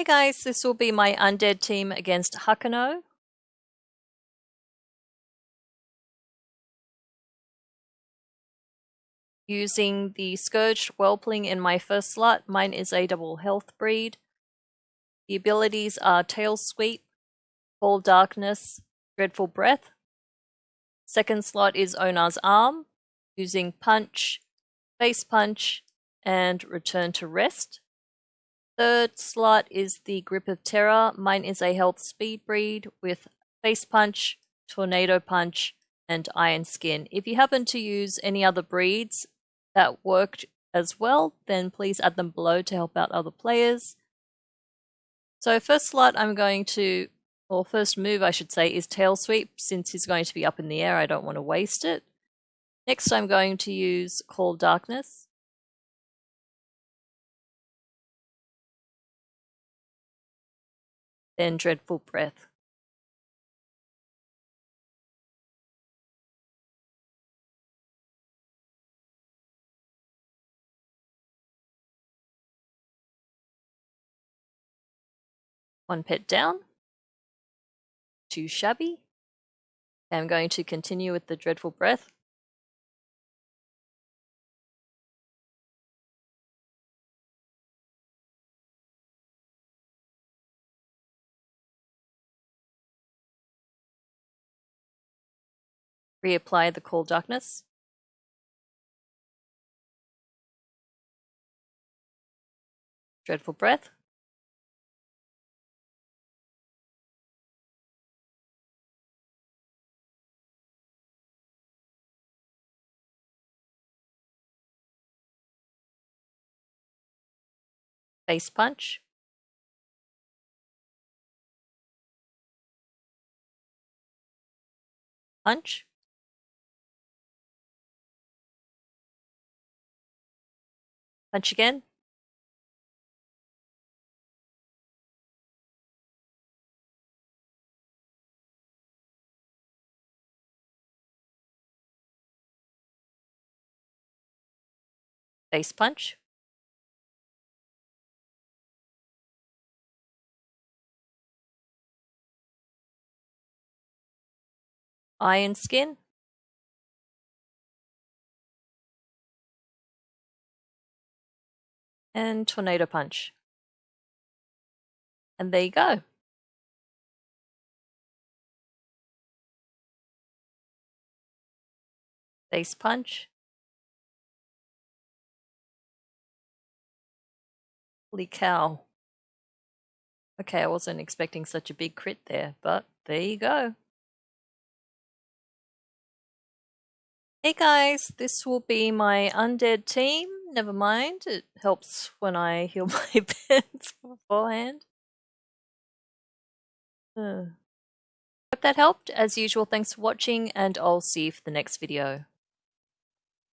Hey guys, this will be my undead team against Hakano. Using the Scourged Whelpling in my first slot, mine is a double health breed. The abilities are Tail Sweep, Call Darkness, Dreadful Breath. Second slot is Onar's Arm, using Punch, Face Punch, and Return to Rest. Third slot is the Grip of Terror. Mine is a health speed breed with Face Punch, Tornado Punch, and Iron Skin. If you happen to use any other breeds that worked as well, then please add them below to help out other players. So first slot I'm going to, or first move I should say, is Tail Sweep. Since he's going to be up in the air, I don't want to waste it. Next I'm going to use Call Darkness. Then dreadful breath. One pet down. Too shabby. I'm going to continue with the dreadful breath. Reapply the Call Darkness. Dreadful Breath. Face Punch. Punch. Punch again. Face punch. Iron skin. And Tornado Punch. And there you go. Face Punch. Holy cow. Okay, I wasn't expecting such a big crit there, but there you go. Hey guys, this will be my undead team never mind. It helps when I heal my pets beforehand. Uh. Hope that helped. As usual, thanks for watching, and I'll see you for the next video.